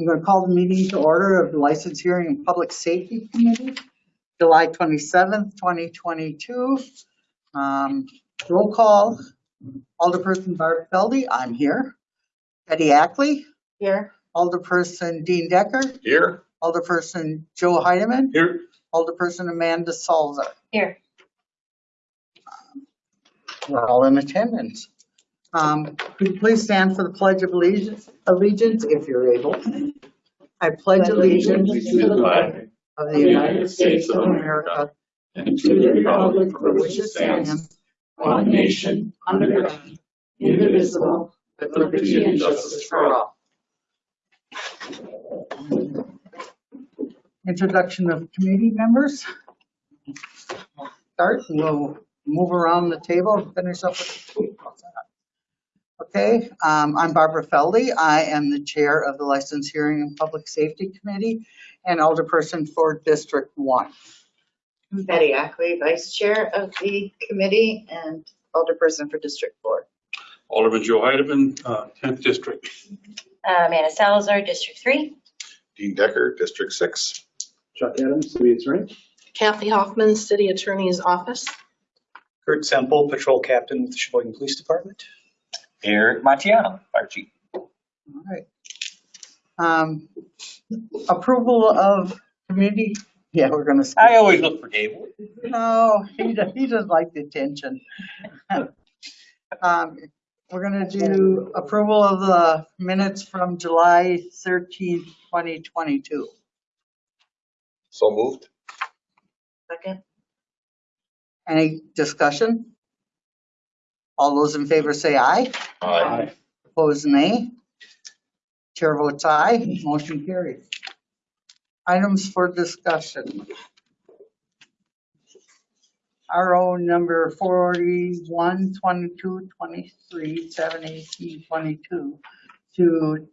I'm going to call the meeting to order of the License Hearing and Public Safety Committee, July 27th, 2022. Um, Roll call, Alderperson Barb Felde, I'm here. Betty Ackley, Here. Alderperson Dean Decker, Here. Alderperson Joe Heidemann, Here. Alderperson Amanda Salazar. Here. We're all in attendance. Um, Could you please stand for the Pledge of Allegiance, allegiance if you're able? I pledge allegiance to the flag of the United States of America and to the republic for which it stands, one nation, under God, indivisible, with liberty and justice for all. Introduction of committee members. Start, and we'll move around the table and finish up with. How's that? Okay, um, I'm Barbara Felde. I am the chair of the License Hearing and Public Safety Committee and alderperson for District One. Betty Ackley, Vice Chair of the committee and Alderperson for District Four. Alderman Joe Heidemann, uh, 10th District. Uh, Amanda Salazar, District Three. Dean Decker, District Six. Chuck Adams, City Attorney. Kathy Hoffman, City Attorney's Office. Kurt Semple, Patrol Captain with the Sheboygan Police Department. Eric Matiano, Fire Chief. All right. Um, Approval of community, yeah, we're gonna. skip. I always look for Dave. No, he does, he doesn't like the attention. Um, We're gonna do approval of the minutes from July thirteenth, twenty twenty-two. So moved. Second. Any discussion? All those in favor say aye. Aye. Opposed, nay. Chair votes aye, motion carries. Items for discussion. RO number 41, 22, 23, 7, 18, 22 to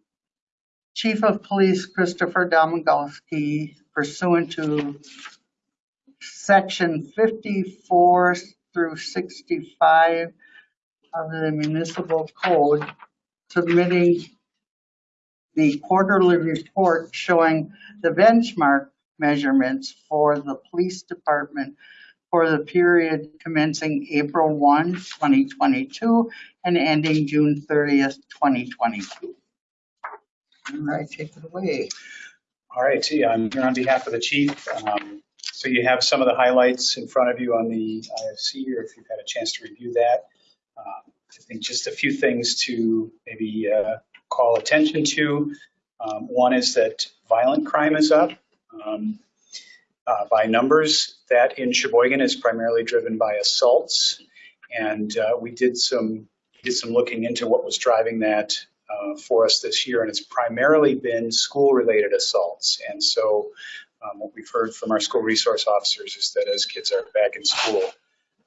Chief of Police Christopher Domagalski pursuant to section 54 through 65 of the municipal code submitting the quarterly report showing the benchmark measurements for the police department for the period commencing April 1, 2022 and ending June 30th, 2022. All right, take it away. All right, yeah, I'm here on behalf of the chief. Um, So you have some of the highlights in front of you on the IFC here, if you've had a chance to review that. Um, I think just a few things to maybe uh, call attention to. Um, One is that violent crime is up. Um, uh, By numbers, that in Sheboygan is primarily driven by assaults. And uh, we did some, did some looking into what was driving that uh, for us this year, and it's primarily been school-related assaults. And so um, what we've heard from our school resource officers is that as kids are back in school,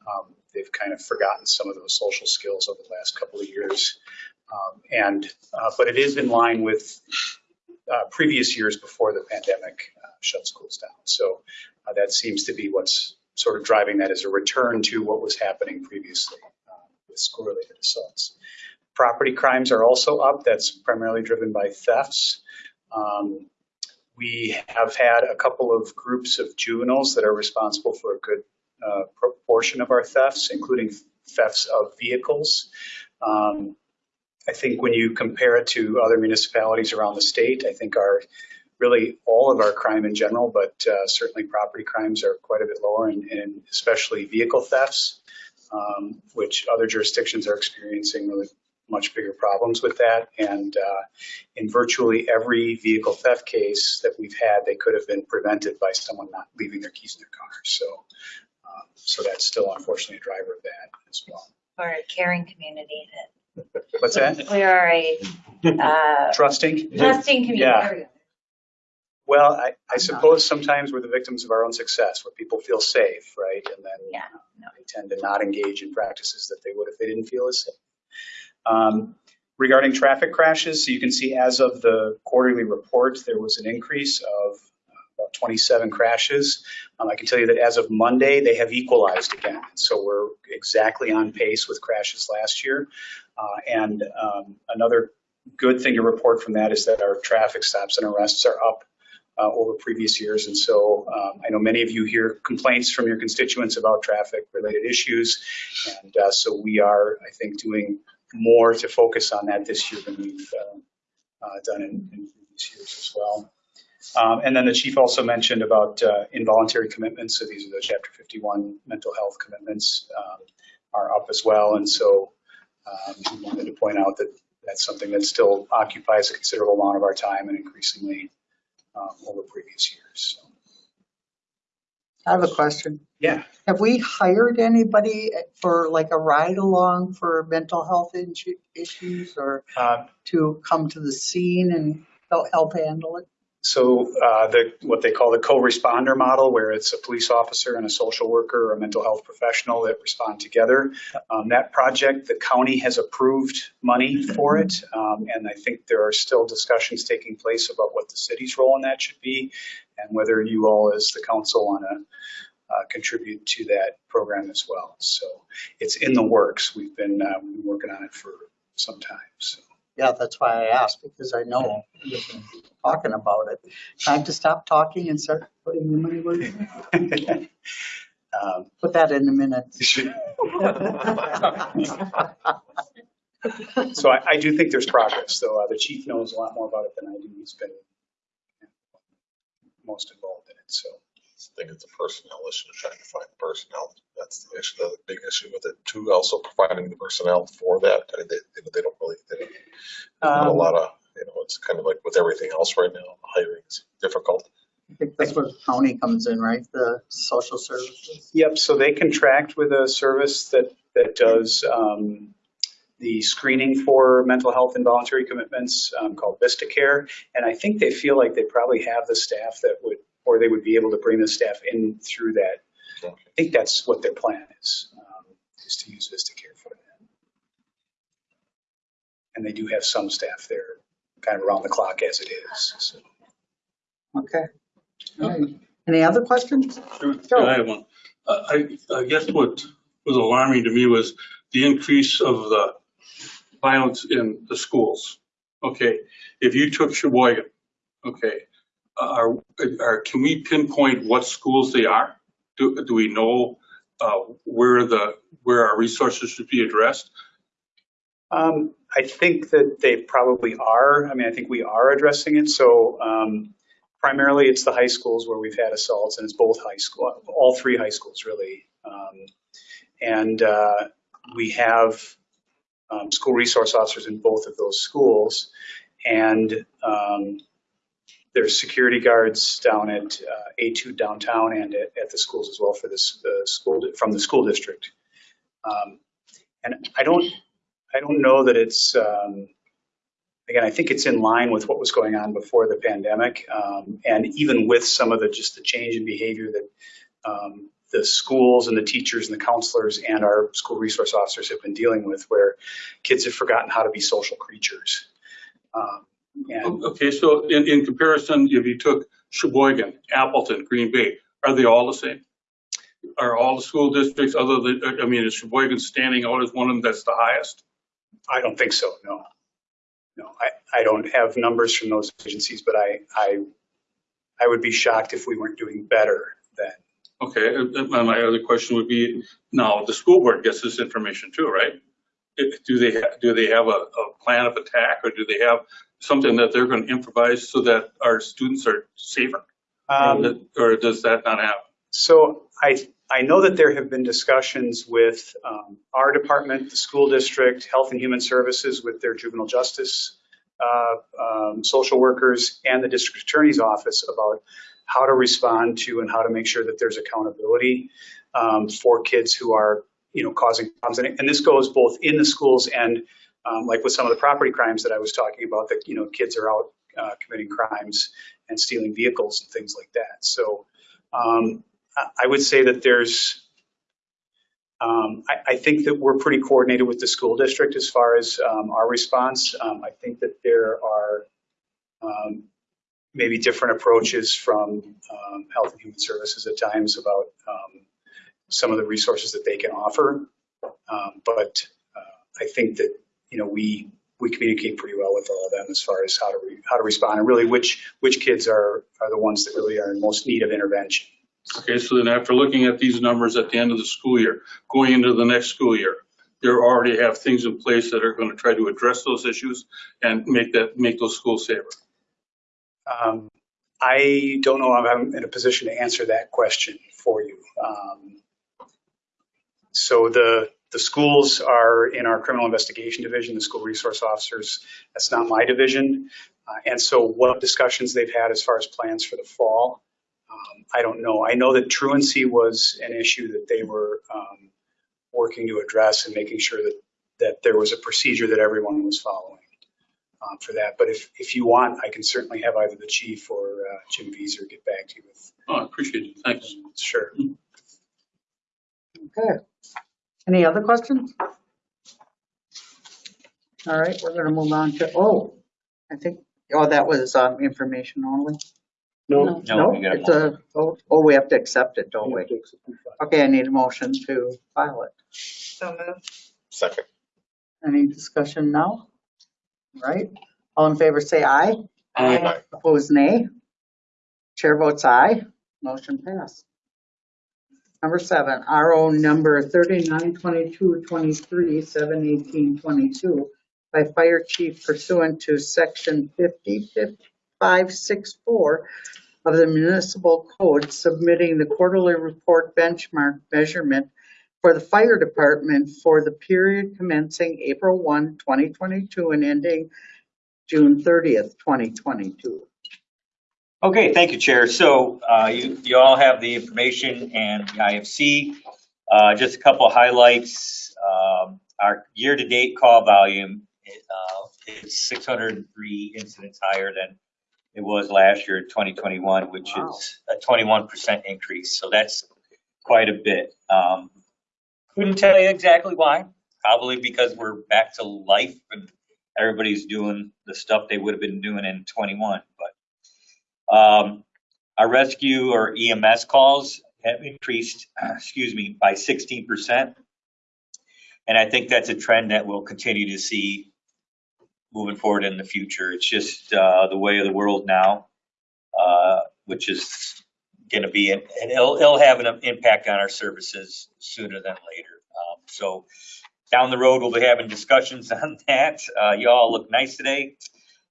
um, they've kind of forgotten some of those social skills over the last couple of years. Um, and uh, but it is in line with uh, previous years before the pandemic uh, shut schools down. So uh, that seems to be what's sort of driving that as a return to what was happening previously uh, with school-related assaults. Property crimes are also up. That's primarily driven by thefts. Um, we have had a couple of groups of juveniles that are responsible for a good uh, proportion of our thefts, including thefts of vehicles. Um, I think when you compare it to other municipalities around the state, I think our really all of our crime in general, but uh, certainly property crimes are quite a bit lower, and, and especially vehicle thefts, um, which other jurisdictions are experiencing really much bigger problems with that. And uh, in virtually every vehicle theft case that we've had, they could have been prevented by someone not leaving their keys in their car. So, uh, so that's still unfortunately a driver of that as well. We're a caring community What's that? that, we are a, uh, Trusting? trusting community. Yeah. There we go. Well, I, I suppose sometimes we're the victims of our own success, where people feel safe, right? And then Yeah, uh, they tend to not engage in practices that they would if they didn't feel as safe. Um, regarding traffic crashes, so you can see as of the quarterly report, there was an increase of 27 crashes. Um, I can tell you that as of Monday, they have equalized again. So we're exactly on pace with crashes last year. Uh, and um, another good thing to report from that is that our traffic stops and arrests are up uh, over previous years. And so um, I know many of you hear complaints from your constituents about traffic-related issues. And uh, so we are, I think, doing more to focus on that this year than we've uh, uh, done in in previous years as well. Um, And then the chief also mentioned about uh, involuntary commitments. So these are the Chapter 51 mental health commitments um, are up as well. And so um, wanted to point out that that's something that still occupies a considerable amount of our time and increasingly um, over previous years. So, I have a question. Yeah, Have we hired anybody for like a ride along for mental health issues or uh, to come to the scene and help handle it? So uh, the, what they call the co-responder model, where it's a police officer and a social worker or a mental health professional that respond together. Um, That project, the county has approved money for it. um, And I think there are still discussions taking place about what the city's role in that should be and whether you all as the council want to contribute to that program as well. So it's in the works. We've been, uh, working on it for some time, so. Yeah, that's why I asked, because I know you've been talking about it. Time to stop talking and start putting the money where Um, Put that in a minute. So I, I do think there's progress, though. Uh, The chief knows a lot more about it than I do. He's been most involved in it, so. I think it's a personnel issue, trying to find personnel. That's the issue, the big issue with it too. Also providing the personnel for that. I mean, They, you know, they don't really, they don't, not a Um, lot of, you know, it's kind of like with everything else right now, hiring is difficult. I think that's where the county comes in, right? The social services. Yep, so they contract with a service that, that does um, the screening for mental health and voluntary commitments um, called Vista Care. And I think they feel like they probably have the staff that would, or they would be able to bring the staff in through that. Okay. I think that's what their plan is, um, is to use Vista Care for that. And they do have some staff there, kind of around the clock as it is, so. Okay. All right. Any other questions? Sure, I have one. Uh, I, I guess what was alarming to me was the increase of the violence in the schools. Okay, if you took Sheboygan, okay, are, are, can we pinpoint what schools they are? Do, do we know, uh, where the, where our resources should be addressed? Um, I think that they probably are. I mean, I think we are addressing it. So um, primarily, it's the high schools where we've had assaults, and it's both high school, all three high schools really. Um, and uh, we have um, school resource officers in both of those schools, and um, there's security guards down at uh, A2 downtown and at, at the schools as well for this the school from the school district. Um, and I don't I don't know that it's, um, again, I think it's in line with what was going on before the pandemic. Um, and even with some of the, just the change in behavior that um, the schools and the teachers and the counselors and our school resource officers have been dealing with, where kids have forgotten how to be social creatures. Um, and Okay, so in, in comparison, if you took Sheboygan, Appleton, Green Bay, are they all the same? Are all the school districts other than, I mean, is Sheboygan standing out as one of them that's the highest? I don't think so, no. No, I, I don't have numbers from those agencies, but I, I, I would be shocked if we weren't doing better than Okay, and and my other question would be, now, the school board gets this information too, right? Do they, ha- do they have a, a plan of attack, or do they have something that they're going to improvise so that our students are safer? Um, Or does that not happen? So I, I know that there have been discussions with um, our department, the school district, Health and Human Services with their juvenile justice uh, um, social workers and the district attorney's office about how to respond to and how to make sure that there's accountability um, for kids who are, you know, causing problems. And, and this goes both in the schools and um, like with some of the property crimes that I was talking about, that, you know, kids are out uh, committing crimes and stealing vehicles and things like that. So um, I would say that there's, um, I, I think that we're pretty coordinated with the school district as far as um, our response. Um, I think that there are um, maybe different approaches from Health and Human Services at times about some of the resources that they can offer. But uh, I think that, you know, we, we communicate pretty well with all of them as far as how to, re- how to respond and really which, which kids are, are the ones that really are in most need of intervention. Okay, so then after looking at these numbers at the end of the school year, going into the next school year, you already have things in place that are going to try to address those issues and make that, make those schools safer. Um, I don't know if I'm in a position to answer that question for you. Um, So the, the schools are in our criminal investigation division, the school resource officers, that's not my division. Uh, And so what discussions they've had as far as plans for the fall, um, I don't know. I know that truancy was an issue that they were um, working to address and making sure that, that there was a procedure that everyone was following um, for that. But if, if you want, I can certainly have either the chief or uh, Jim Beazer get back to you with, Oh, I appreciate it. Thanks. sure. Okay. Any other questions? All right, we're gonna move on to, oh, I think, oh, that was, um, information only? No, No, you gotta it's a, oh, oh, we have to accept it, don't we? Okay. Okay, I need a motion to file it. So moved. Second. Any discussion now? All Right, all in favor say aye. Aye. Opposed, nay. Chair votes aye. Motion passed. Number seven, RO number 392223, 71822, by Fire Chief pursuant to Section 50564 of the Municipal Code, submitting the quarterly report benchmark measurement for the fire department for the period commencing April 1, 2022, and ending June 30th, 2022. Okay, thank you, Chair. So uh, you, you all have the information and the IFC. Uh, Just a couple of highlights. Um, Our year-to-date call volume uh, is 603 incidents higher than it was last year, 2021, which Wow. is a 21% increase. So that's quite a bit. Um, Couldn't tell you exactly why. Probably because we're back to life and everybody's doing the stuff they would have been doing in 21. But um, Our rescue or EMS calls have increased, excuse me, by 16%. And I think that's a trend that we'll continue to see moving forward in the future. It's just uh, the way of the world now, uh, which is going to be, and it'll, it'll have an impact on our services sooner than later. Um, So down the road, we'll be having discussions on that. Uh, You all look nice today.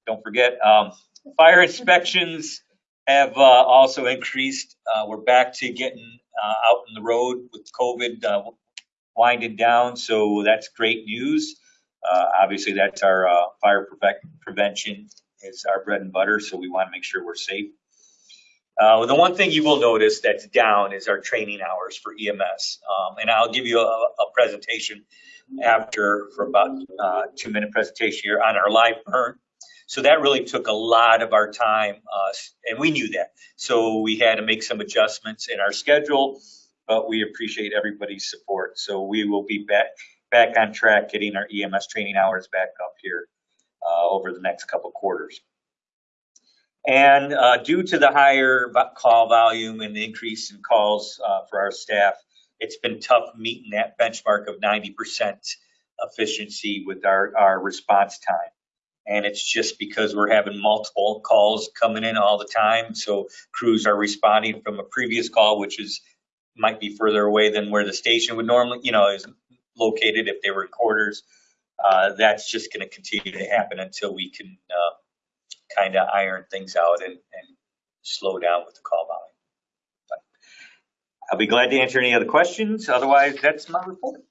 Don't forget, um, fire inspections have uh, also increased. Uh, We're back to getting uh, out on the road with COVID uh, winding down, so that's great news. Uh, Obviously, that's our uh, fire prevent- prevention is our bread and butter, so we want to make sure we're safe. The one thing you will notice that's down is our training hours for EMS. Um, And I'll give you a a presentation after, for about uh two-minute presentation here on our live burn. So that really took a lot of our time, uh, and we knew that. So we had to make some adjustments in our schedule, but we appreciate everybody's support. So we will be back, back on track, getting our EMS training hours back up here uh, over the next couple quarters. And uh, due to the higher call volume and the increase in calls uh, for our staff, it's been tough meeting that benchmark of 90% efficiency with our, our response time. And it's just because we're having multiple calls coming in all the time. So crews are responding from a previous call, which is, might be further away than where the station would normally, you know, is located if they were quarters. Uh, That's just going to continue to happen until we can uh, kind of iron things out and, and slow down with the call volume. But I'll be glad to answer any other questions. Otherwise, that's my report.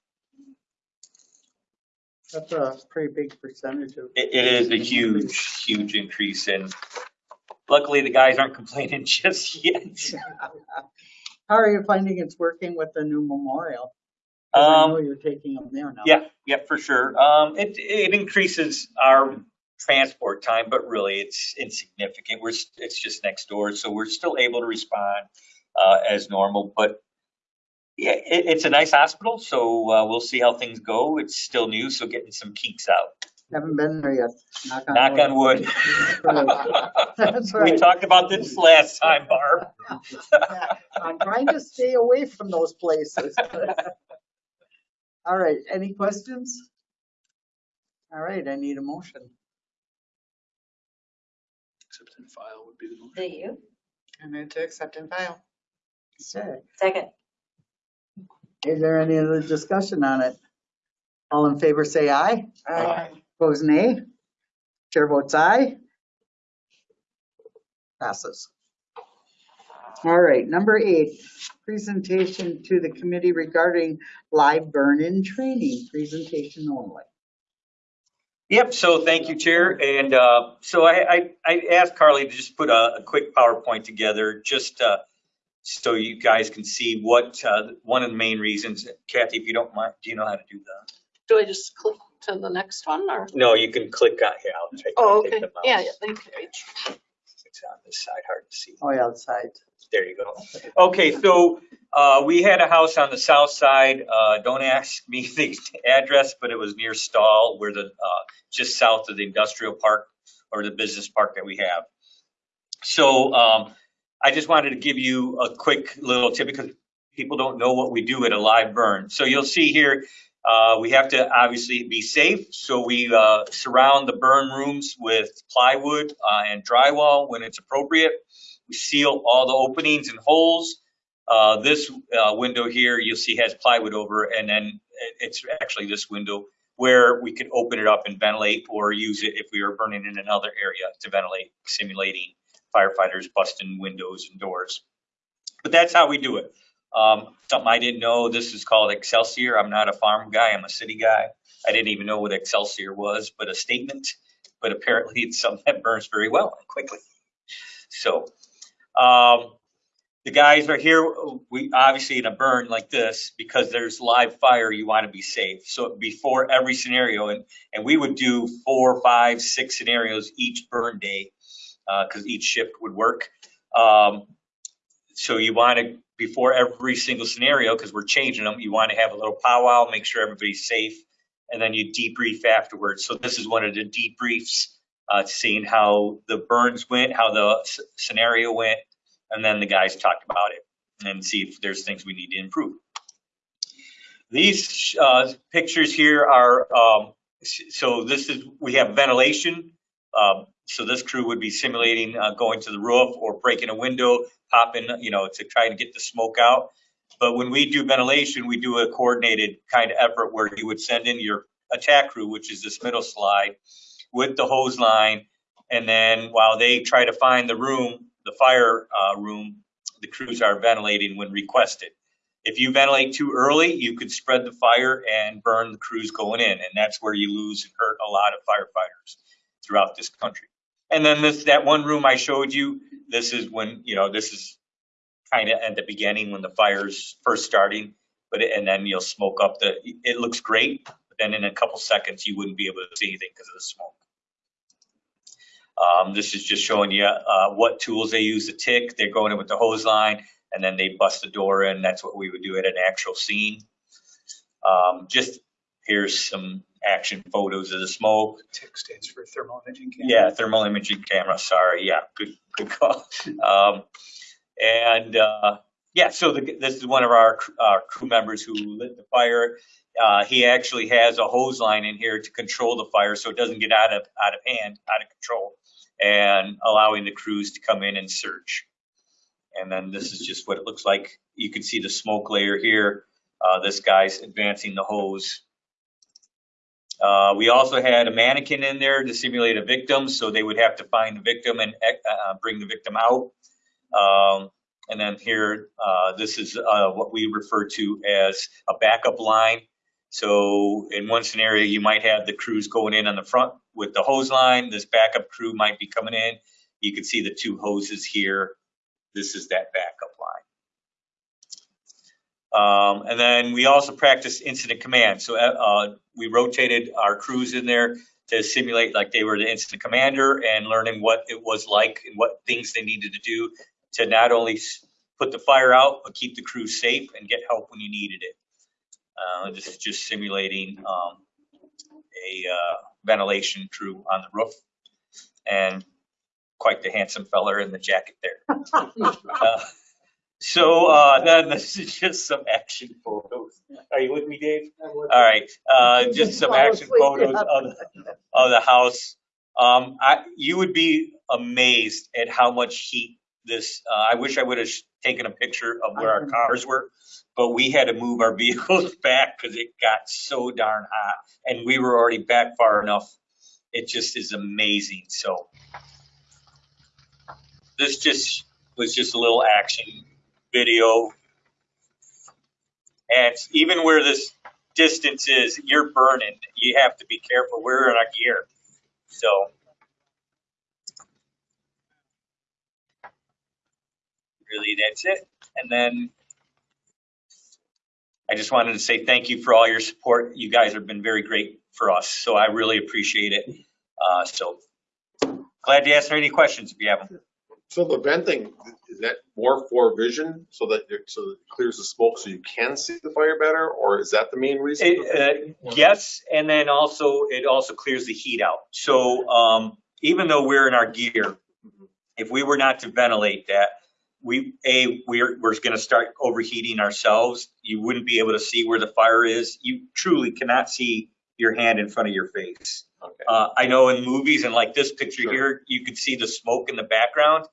That's a pretty big percentage of. It, it is a huge, huge increase and luckily the guys aren't complaining just yet. How are you finding it's working with the new memorial? 'Cause I know Um, you're taking them there now. yeah, yeah, for sure. Um, it, it increases our transport time, but really it's insignificant. We're, s- it's just next door, so we're still able to respond, uh, as normal, but yeah, it, it's a nice hospital, so, uh, we'll see how things go. It's still new, so getting some kinks out. Haven't been there yet. Knock on Knock on wood. That's We right. talked about this last time, Barb. I'm trying to stay away from those places. All right, any questions? All right, I need a motion. Accept and file would be the motion. Do you? I move to accept and file. Okay. Second. Is there any other discussion on it? All in favor, say aye. Aye. Opposed, nay. Chair votes aye. Passes. All right, number eight, presentation to the committee regarding live burn-in training, presentation only. Yep, so thank you, Chair. And uh, so I, I, I asked Carly to just put a, a quick PowerPoint together, just uh, so you guys can see what, uh, one of the main reasons. Kathy, if you don't mind, do you know how to do that? Do I just click to the next one or? No, you can click on, here, I'll take, Oh, take okay. the mouse. Yeah, yeah, thank you. It's on this side, hard to see. Oh, yeah, outside. There you go. Okay, so uh, we had a house on the south side. Uh, don't ask me the address, but it was near Stahl, where the uh, just south of the industrial park or the business park that we have. So um, I just wanted to give you a quick little tip because people don't know what we do at a live burn. So you'll see here. Uh, we have to obviously be safe, so we uh, surround the burn rooms with plywood uh, and drywall when it's appropriate. We seal all the openings and holes. Uh, this uh, window here, you'll see has plywood over, and then it's actually this window where we could open it up and ventilate or use it if we were burning in another area to ventilate, simulating firefighters busting windows and doors. But that's how we do it. Um, something I didn't know, this is called Excelsior. I'm not a farm guy, I'm a city guy. I didn't even know what Excelsior was, but a statement. But apparently it's something that burns very well and quickly. So, um, the guys are here, we obviously in a burn like this, because there's live fire, you want to be safe. So before every scenario, and, and we would do four, five, six scenarios each burn day, because each shift would work. Um, so you want to, before every single scenario, because we're changing them, you want to have a little powwow, make sure everybody's safe, and then you debrief afterwards. So this is one of the debriefs, uh, seeing how the burns went, how the scenario went, and then the guys talked about it and see if there's things we need to improve. These uh, pictures here are, um, so this is, we have ventilation. Um, So this crew would be simulating uh, going to the roof or breaking a window, popping, you know, to try to get the smoke out. But when we do ventilation, we do a coordinated kind of effort where you would send in your attack crew, which is this middle slide, with the hose line. And then while they try to find the room, the fire uh, room, the crews are ventilating when requested. If you ventilate too early, you could spread the fire and burn the crews going in, and that's where you lose and hurt a lot of firefighters throughout this country. And then this, that one room I showed you, this is when, you know, this is kind of at the beginning when the fire's first starting, but, it- and then you'll smoke up the, it looks great, but then in a couple seconds, you wouldn't be able to see anything because of the smoke. Um, this is just showing you, uh, what tools they use to tick. They're going in with the hose line and then they bust the door in. That's what we would do at an actual scene. Um, just, here's some action photos of the smoke. TIC stands for thermal imaging camera. Yeah, thermal imaging camera, sorry, yeah, good, good call. Um, and, uh, yeah, so the, this is one of our, our crew members who lit the fire. Uh, he actually has a hose line in here to control the fire so it doesn't get out of, out of hand, out of control, and allowing the crews to come in and search. And then this is just what it looks like. You can see the smoke layer here. Uh, this guy's advancing the hose. Uh, we also had a mannequin in there to simulate a victim, so they would have to find the victim and uh, bring the victim out. Um, and then here, uh, this is uh, what we refer to as a backup line. So in one scenario, you might have the crews going in on the front with the hose line. This backup crew might be coming in. You can see the two hoses here. This is that backup line. Um, and then we also practiced incident command. So uh, we rotated our crews in there to simulate like they were the incident commander and learning what it was like and what things they needed to do to not only put the fire out, but keep the crew safe and get help when you needed it. Uh, this is just simulating um, a uh, ventilation crew on the roof and quite the handsome feller in the jacket there. Uh, so uh, then this is just some action photos. Are you with me, Dave? All right, uh, just some action photos of, the- of the house. Um, I, you would be amazed at how much heat this, uh, I wish I would have taken a picture of where our cars were. But we had to move our vehicles back because it got so darn hot and we were already back far enough. It just is amazing, so. This just was just a little action video. And even where this distance is, you're burning. You have to be careful. We're in our gear. So. Really, that's it. And then I just wanted to say thank you for all your support. You guys have been very great for us, so I really appreciate it. Uh, so glad to answer any questions if you have them. So the venting, is that more for vision so that, it- so that it clears the smoke so you can see the fire better? Or is that the main reason? It, uh, yes, and then also, it also clears the heat out. So, um, even though we're in our gear, if we were not to ventilate that, we, A, we're, we're gonna start overheating ourselves. You wouldn't be able to see where the fire is. You truly cannot see your hand in front of your face. Okay. Uh, I know in movies and like this picture Sure. here, you could see the smoke in the background.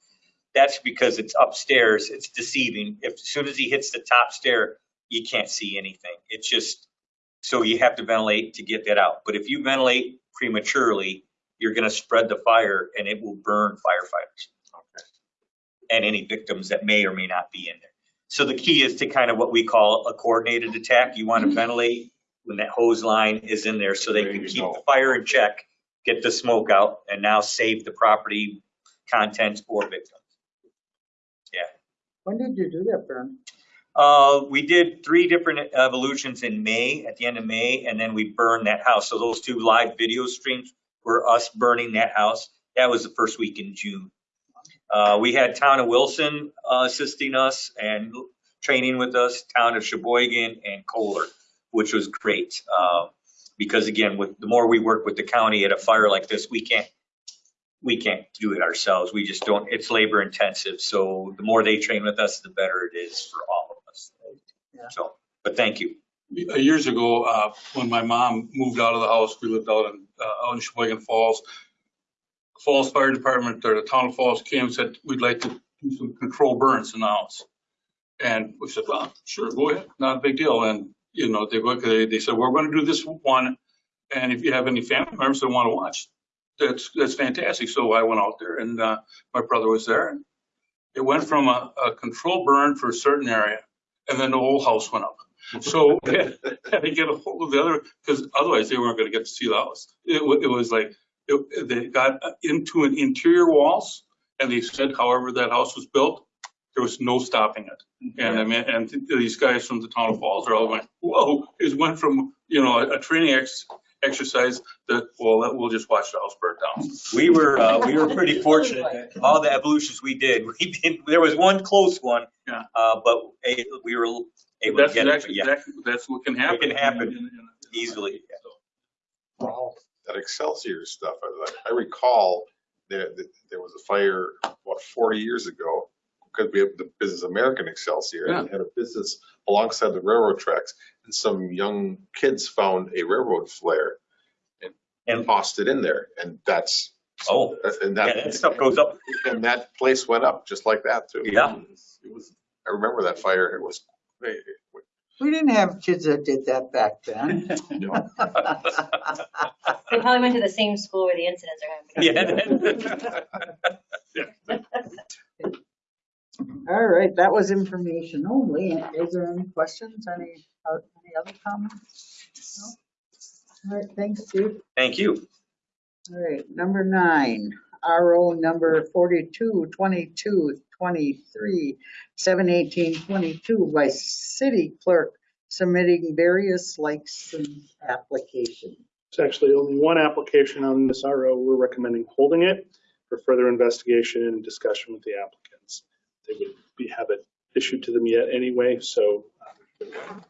That's because it's upstairs. It's deceiving. If, as soon as he hits the top stair, you can't see anything. It's just, so you have to ventilate to get that out. But if you ventilate prematurely, you're gonna spread the fire and it will burn firefighters. And any victims that may or may not be in there. So the key is to kind of what we call a coordinated attack. You wanna ventilate when that hose line is in there so they There can keep go. the fire in check, get the smoke out, and now save the property, contents, or victims. Yeah. When did you do that, Vern? Uh, we did three different evolutions in May, at the end of May, and then we burned that house. So those two live video streams were us burning that house. That was the first week in June. Uh, we had Town of Wilson uh, assisting us and training with us, Town of Sheboygan and Kohler, which was great. Uh, because again, with, the more we work with the county at a fire like this, we can't, we can't do it ourselves. We just don't, it's labor intensive. So the more they train with us, the better it is for all of us. Yeah. So, but thank you. Years ago, uh, when my mom moved out of the house, we lived out in, uh, out in Sheboygan Falls. Falls Fire Department, or the town of Falls came and said, we'd like to do some control burns in the house. And we said, well, sure, go ahead, not a big deal. And, you know, they, look, they, they said, we're gonna do this one. And if you have any family members that wanna watch, that's, that's fantastic. So I went out there and, uh, my brother was there. It went from a, a control burn for a certain area and then the whole house went up. So we had to get a hold of the other, because otherwise they weren't gonna get to see the house. It it was like, it, they got into an interior walls and they said however that house was built, there was no stopping it. And I mean, and these guys from the town of Falls are all going, whoa, it went from, you know, a, a training ex, exercise that, well, that- we'll just watch the house burn down. We were, uh, we were pretty fortunate that all the evolutions we did, we did, there was one close one. Yeah. Uh, but eh, we were able to That's get it, but exactly, yeah, exactly, that's what can happen. can happen In- in- in- easily. That Excelsior stuff, I I recall there, there was a fire, what, 40 years ago? Because we have the business American Excelsior and had a business alongside the railroad tracks. And some young kids found a railroad flare and And- tossed it in there. And that's, Oh, and yeah, that, that stuff goes up. and that place went up just like that too. Yeah. It was, I remember that fire. It was, it- We didn't have kids that did that back then. you They probably went to the same school where the incidents are happening. Yeah. All right, that was information only. Is there any questions, any, uh, any other comments? No? All right, thanks, Steve. Thank you. All right, number nine, RO number 42, 22, 23, 718, 22 by city clerk submitting various license applications. It's actually only one application on this RO. We're recommending holding it for further investigation and discussion with the applicants. They would be, have it issued to them yet anyway, so um,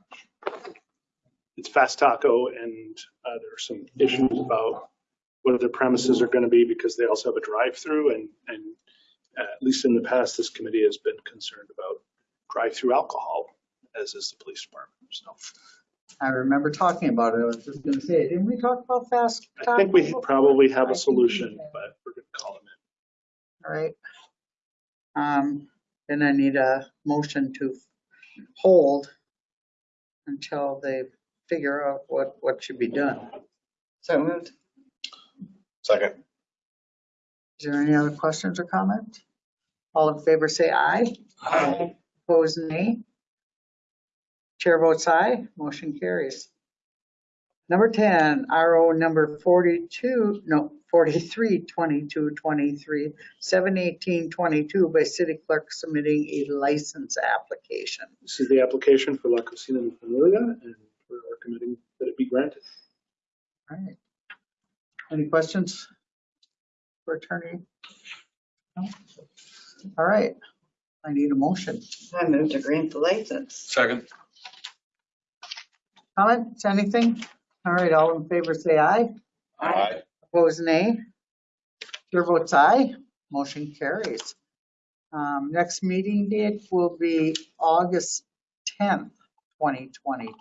it's Fast Taco and uh, there are some issues about what their premises are going to be because they also have a drive-through and, and uh, at least in the past, this committee has been concerned about drive-through alcohol, as is the police department. So I remember talking about it. I was just gonna say, didn't we talk about fast? I think we probably have a solution, but we're gonna call them in. All right. Um, then I need a motion to hold until they figure out what, what should be done. So moved. Second. Is there any other questions or comments? All in favor, say aye. Aye. Opposed, nay. Chair votes aye, motion carries. Number 10, RO number 42, no, 43, 22, 23, 718, 22 by city clerk submitting a license application. This is the application for La Cocina Mi Familia, and we're recommending that it be granted. All right. Any questions for attorney? No? All right, I need a motion. I move to grant the license. Second. Comments, anything? All right, all in favor, say aye. Aye. Opposed, nay. Chair votes aye, motion carries. Um, Next meeting date will be August 10th, 2022.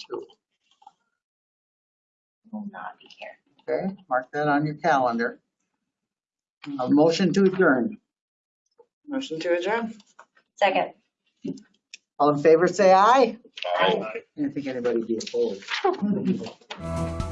Will not be here. Okay, mark that on your calendar. A motion to adjourn. Motion to adjourn. Second. All in favor, say aye. Aye. I didn't think anybody would be opposed.